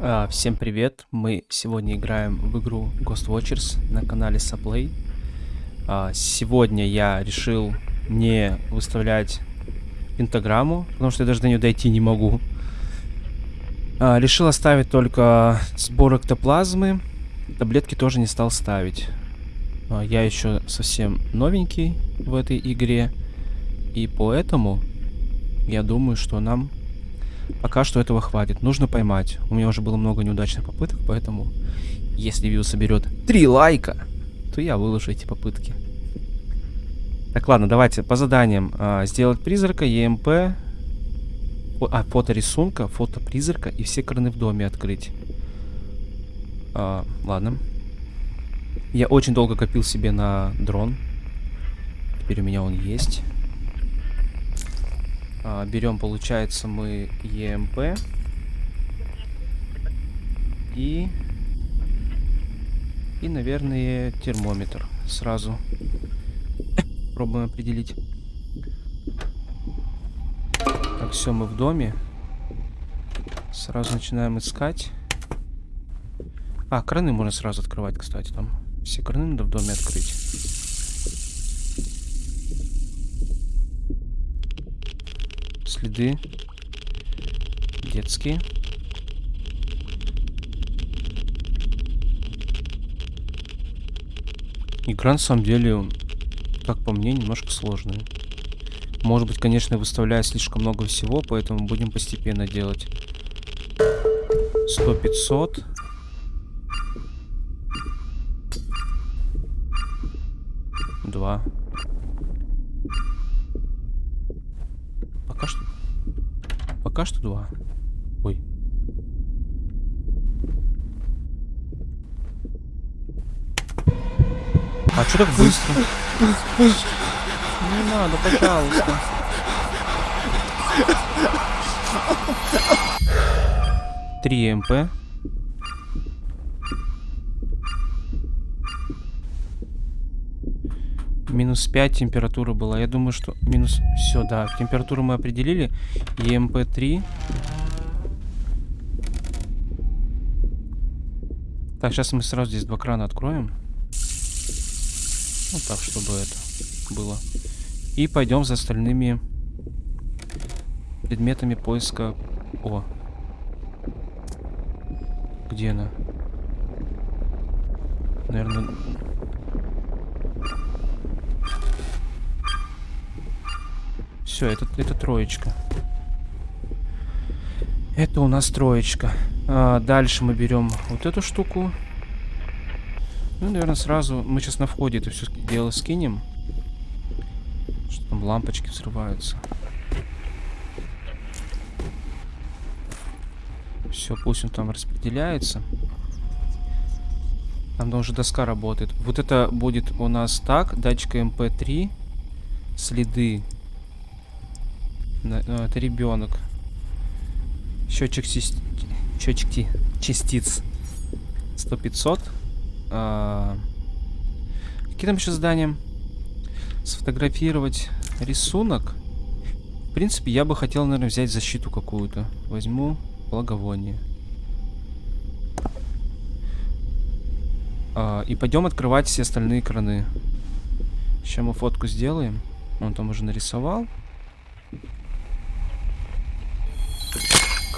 А, всем привет! Мы сегодня играем в игру Ghost Watchers на канале Saplay. А, сегодня я решил не выставлять пентаграмму, потому что я даже до нее дойти не могу. А, решил оставить только сбор эктоплазмы. Таблетки тоже не стал ставить. Я еще совсем новенький в этой игре. И поэтому я думаю, что нам Пока что этого хватит. Нужно поймать. У меня уже было много неудачных попыток, поэтому если видео соберет 3 лайка, то я выложу эти попытки. Так, ладно, давайте по заданиям. А, сделать призрака, ЕМП, а, фото рисунка, фото призрака и все краны в доме открыть. А, ладно. Я очень долго копил себе на дрон. Теперь у меня он есть. А, берем, получается, мы ЕМП. И... И, наверное, термометр сразу. Пробуем определить. Так, все, мы в доме. Сразу начинаем искать. А, краны можно сразу открывать, кстати, там. Все краны надо в доме открыть. Следы. Детские. Игра на самом деле, как по мне, немножко сложная. Может быть, конечно, я выставляю слишком много всего, поэтому будем постепенно делать. 100-500. Два. Пока что два. Ой. А что так быстро? Не надо, пожалуйста. Три МП. Минус 5 температура была. Я думаю, что минус... Все, да. Температуру мы определили. ЕМП-3. Так, сейчас мы сразу здесь два крана откроем. Вот так, чтобы это было. И пойдем за остальными предметами поиска. О. Где она? Наверное, Все, это, это троечка. Это у нас троечка. А, дальше мы берем вот эту штуку. Ну, наверное, сразу мы сейчас на входе это все дело скинем. Что там лампочки взрываются. Все, пусть он там распределяется. Там уже доска работает. Вот это будет у нас так. Датчик МП3. Следы это ребенок. Счетчик, счетчик частиц. 100-500. А... Какие там еще задания? Сфотографировать рисунок. В принципе, я бы хотел, наверное, взять защиту какую-то. Возьму благовоние. А, и пойдем открывать все остальные краны. Сейчас мы фотку сделаем. Он там уже нарисовал.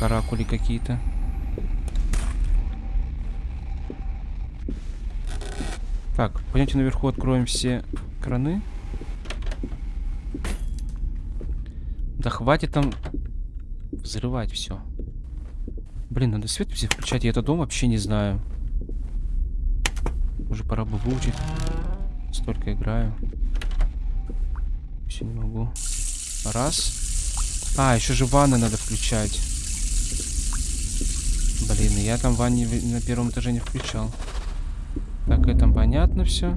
Каракули какие-то. Так, пойдемте наверху откроем все краны. Да хватит там взрывать все. Блин, надо свет все включать. Я этот дом вообще не знаю. Уже пора бы выучить. Столько играю. Все не могу. Раз. А, еще же ванны надо включать. Блин, я там ванне на первом этаже не включал. Так, это понятно все.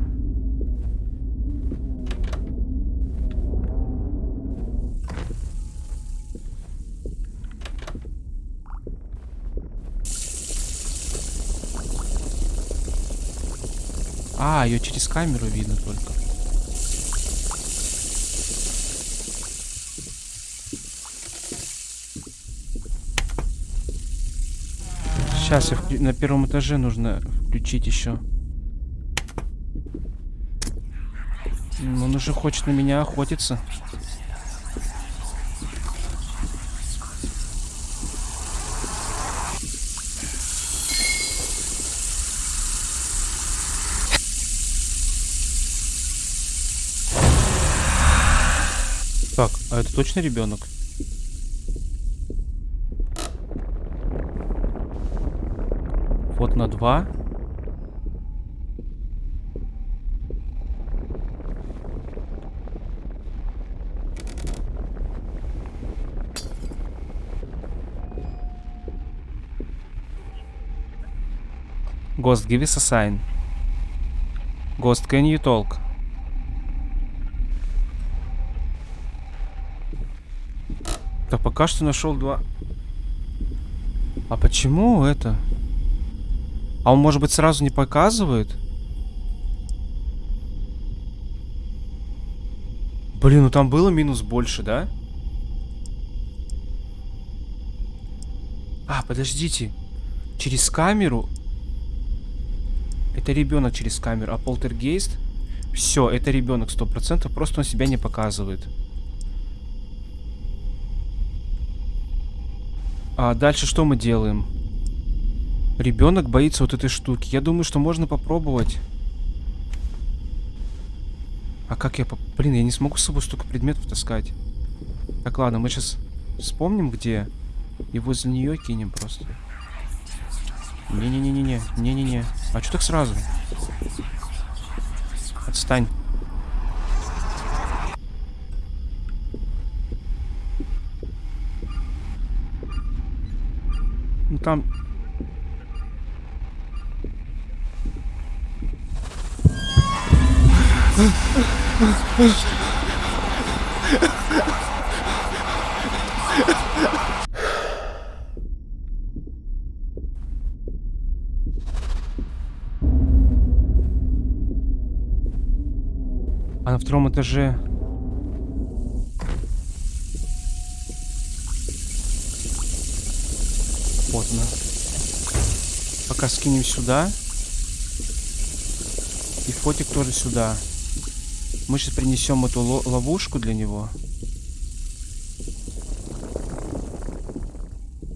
А, ее через камеру видно только. Сейчас я вклю- на первом этаже нужно включить еще. Он уже хочет на меня охотиться. Так, а это точно ребенок? На два. Ghost, give us a sign. Ghost, can you talk? Так, пока что нашел два. А почему это? А он, может быть, сразу не показывает? Блин, ну там было минус больше, да? А, подождите. Через камеру? Это ребенок через камеру, а полтергейст? Все, это ребенок сто процентов, просто он себя не показывает. А дальше что мы делаем? Ребенок боится вот этой штуки. Я думаю, что можно попробовать. А как я... поп- Блин, я не смогу с собой столько предметов таскать. Так, ладно, мы сейчас вспомним, где. И возле нее кинем просто. Не-не-не-не-не. Не-не-не. А что так сразу? Отстань. Ну там... А на втором этаже... Вот она. Пока скинем сюда. И фотик тоже сюда. Мы сейчас принесем эту ло- ловушку для него.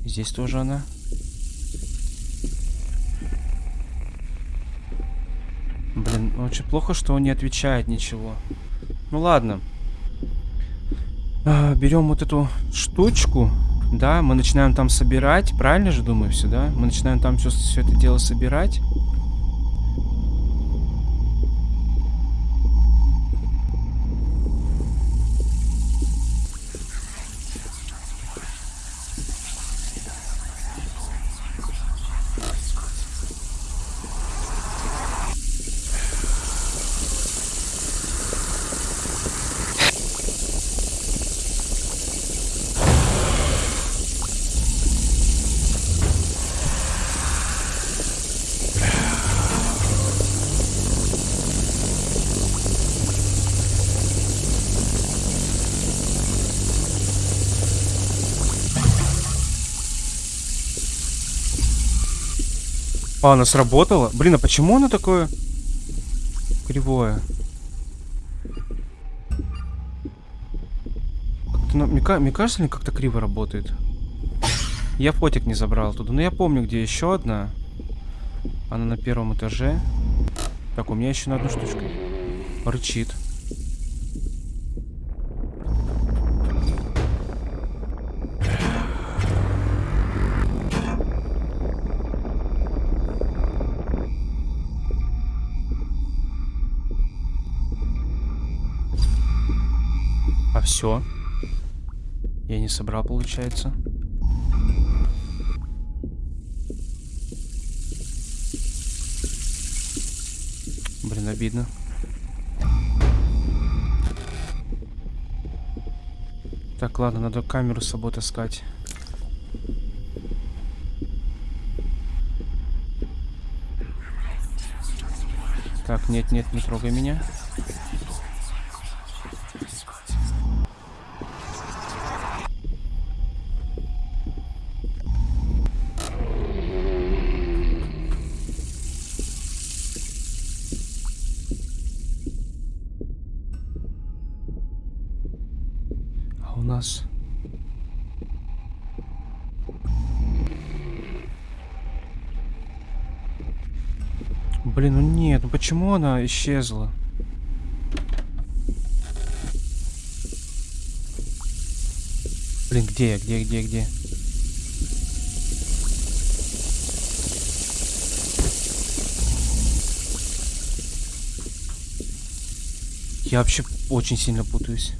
Здесь тоже она. Блин, очень плохо, что он не отвечает ничего. Ну ладно. А, берем вот эту штучку. Да, мы начинаем там собирать. Правильно же думаю все, да? Мы начинаем там все это дело собирать. А, она сработала? Блин, а почему оно такое кривое? Ну, мне, мне кажется, ли как-то криво работает? Я фотик не забрал туда. Но я помню, где еще одна. Она на первом этаже. Так, у меня еще на одну штучку. Рычит. Собрал, получается. Блин, обидно. Так, ладно, надо камеру с собой таскать. Так, нет, нет, не трогай меня. Почему она исчезла? Блин, где я, где, где, где? Я вообще очень сильно путаюсь.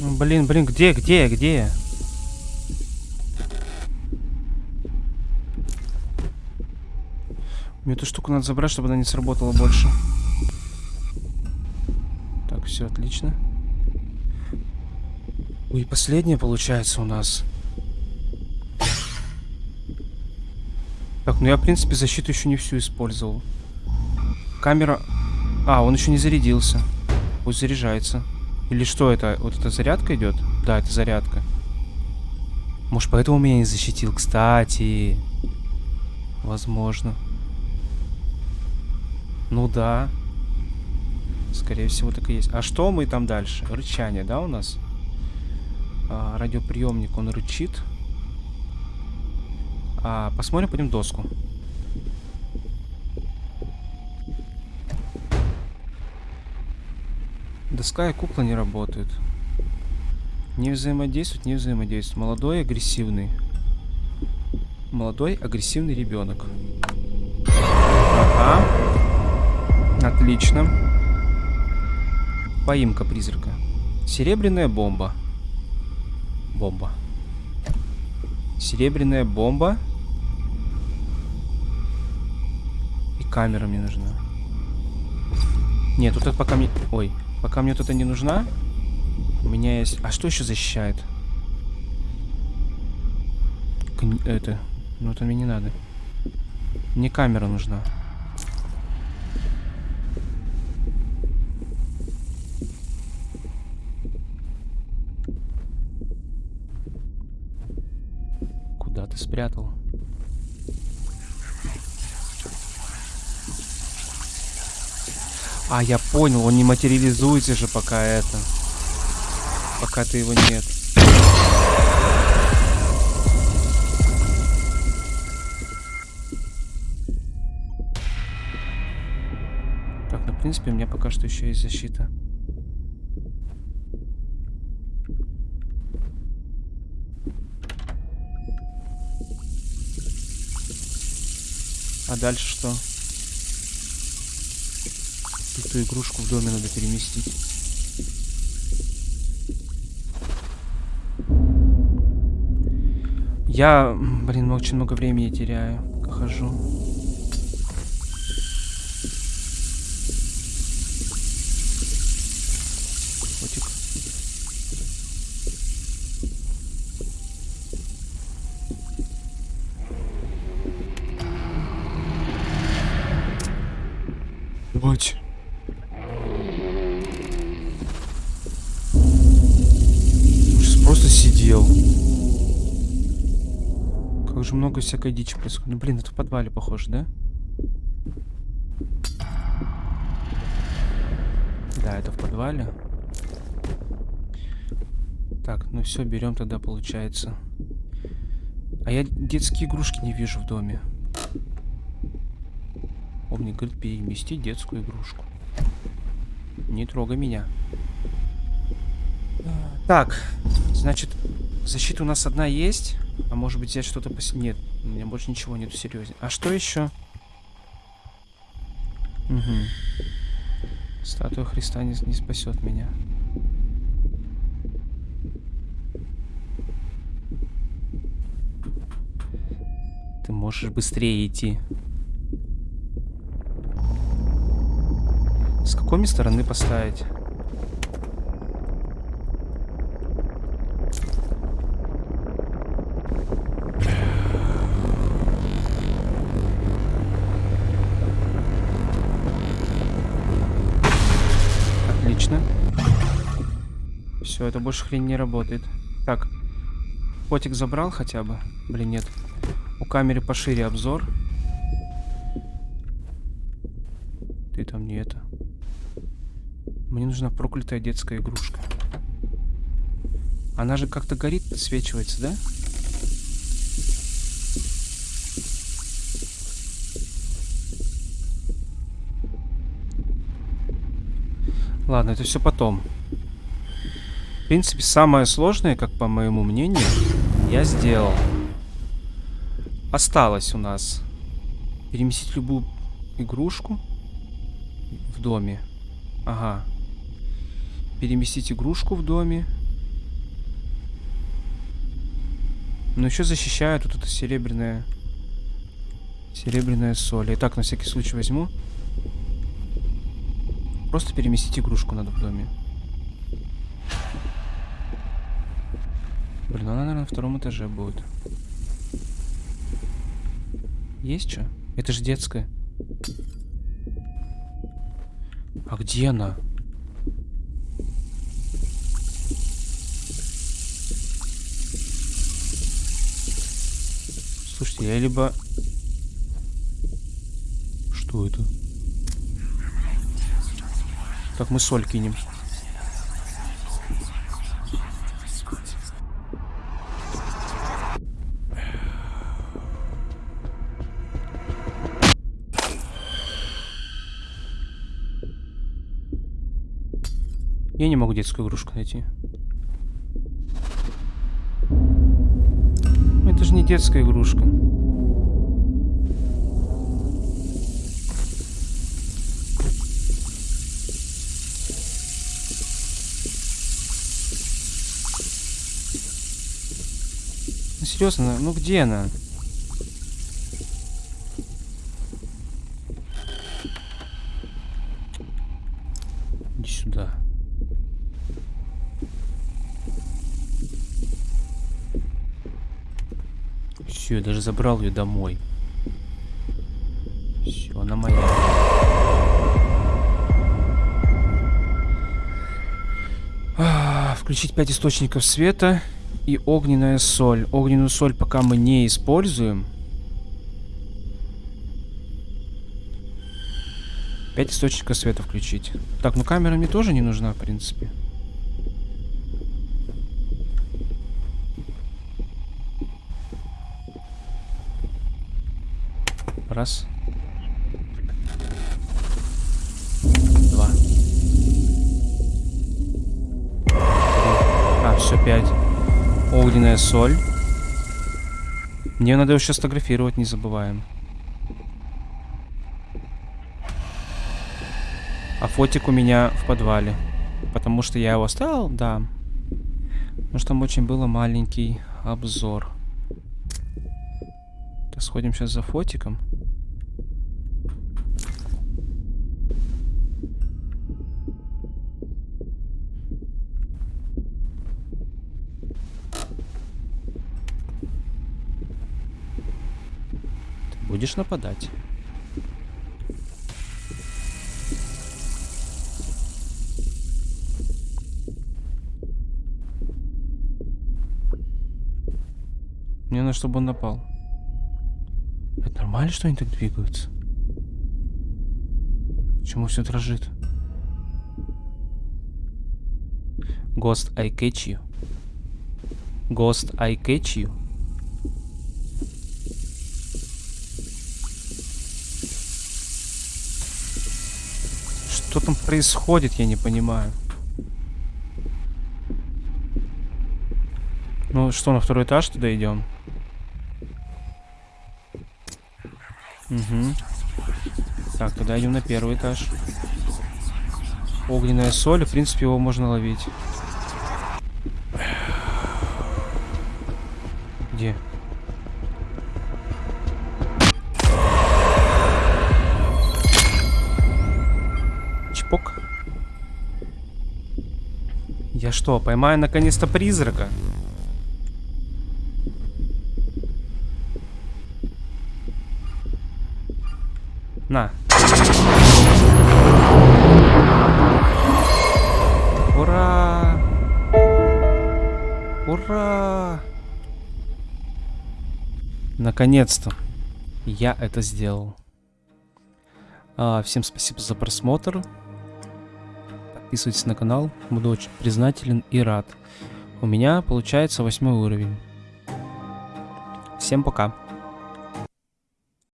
Ну, Блин, блин, где, где, где? Мне эту штуку надо забрать, чтобы она не сработала больше. Так, все отлично. Ой, последняя получается у нас. Так, ну я, в принципе, защиту еще не всю использовал. Камера... А, он еще не зарядился. Пусть заряжается. Или что это? Вот эта зарядка идет? Да, это зарядка. Может, поэтому меня не защитил? Кстати. Возможно. Ну да. Скорее всего, так и есть. А что мы там дальше? Рычание, да, у нас? А, радиоприемник, он рычит. А, посмотрим, пойдем доску. Доска и кукла не работают. Не взаимодействуют, не взаимодействуют. Молодой, агрессивный. Молодой, агрессивный ребенок. Ага. Отлично. Поимка призрака. Серебряная бомба. Бомба. Серебряная бомба. И камера мне нужна. Нет, тут пока мне... Ой, пока мне тут это не нужна. У меня есть... А что еще защищает? Кни... Это... Ну, это мне не надо. Мне камера нужна. Куда ты спрятал? А, я понял, он не материализуется же пока это. Пока ты его нет. Так, ну, в принципе, у меня пока что еще есть защита. А дальше что? Эту игрушку в доме надо переместить. Я, блин, очень много времени теряю, хожу. Всякой дичи происходит. Ну, блин, это в подвале похоже, да? Да, это в подвале. Так, ну все, берем тогда, получается. А я детские игрушки не вижу в доме. Помни, говорит, перемести детскую игрушку. Не трогай меня. Так, значит, защита у нас одна есть. А может быть взять что-то пос... Нет, у меня больше ничего нету серьезнее. А что еще? Угу. Статуя Христа не, не спасет меня. Ты можешь быстрее идти. какой мне стороны поставить? Все, это больше хрень не работает. Так. Котик забрал хотя бы? Блин, нет. У камеры пошире обзор. Ты там не это. Мне нужна проклятая детская игрушка. Она же как-то горит, подсвечивается, да? Ладно, это все потом. В принципе, самое сложное, как по моему мнению, я сделал. Осталось у нас переместить любую игрушку в доме. Ага. Переместить игрушку в доме. Но еще защищает вот эта серебряная... Серебряная соль. Итак, на всякий случай возьму. Просто переместить игрушку надо в доме. Блин, она, наверное, на втором этаже будет. Есть что? Это же детская. А где она? Слушайте, я либо... Что это? Так, мы соль кинем. Не могу детскую игрушку найти. Это же не детская игрушка. Ну, серьезно, ну где она? Иди сюда. Все, я даже забрал ее домой. Все, она моя. А, включить 5 источников света и огненная соль. Огненную соль пока мы не используем. 5 источников света включить. Так, ну камера мне тоже не нужна, в принципе. Раз. Два. Три. А, все, пять. Огненная соль. Мне надо его сейчас сфотографировать, не забываем. А фотик у меня в подвале. Потому что я его оставил, да. Потому что там очень было маленький обзор. Сходим сейчас за фотиком. Будешь нападать. Мне надо, чтобы он напал. Это нормально, что они так двигаются? Почему все дрожит? Ghost, I catch you. Ghost, I catch you. Что там происходит, я не понимаю. Ну что, на второй этаж туда идем? Угу. Так, тогда идем на первый этаж. Огненная соль, в принципе, его можно ловить. Я что, поймаю наконец-то призрака? На. Ура! Ура! Наконец-то я это сделал. А, всем спасибо за просмотр. Подписывайтесь на канал, буду очень признателен и рад. У меня получается восьмой уровень. Всем пока.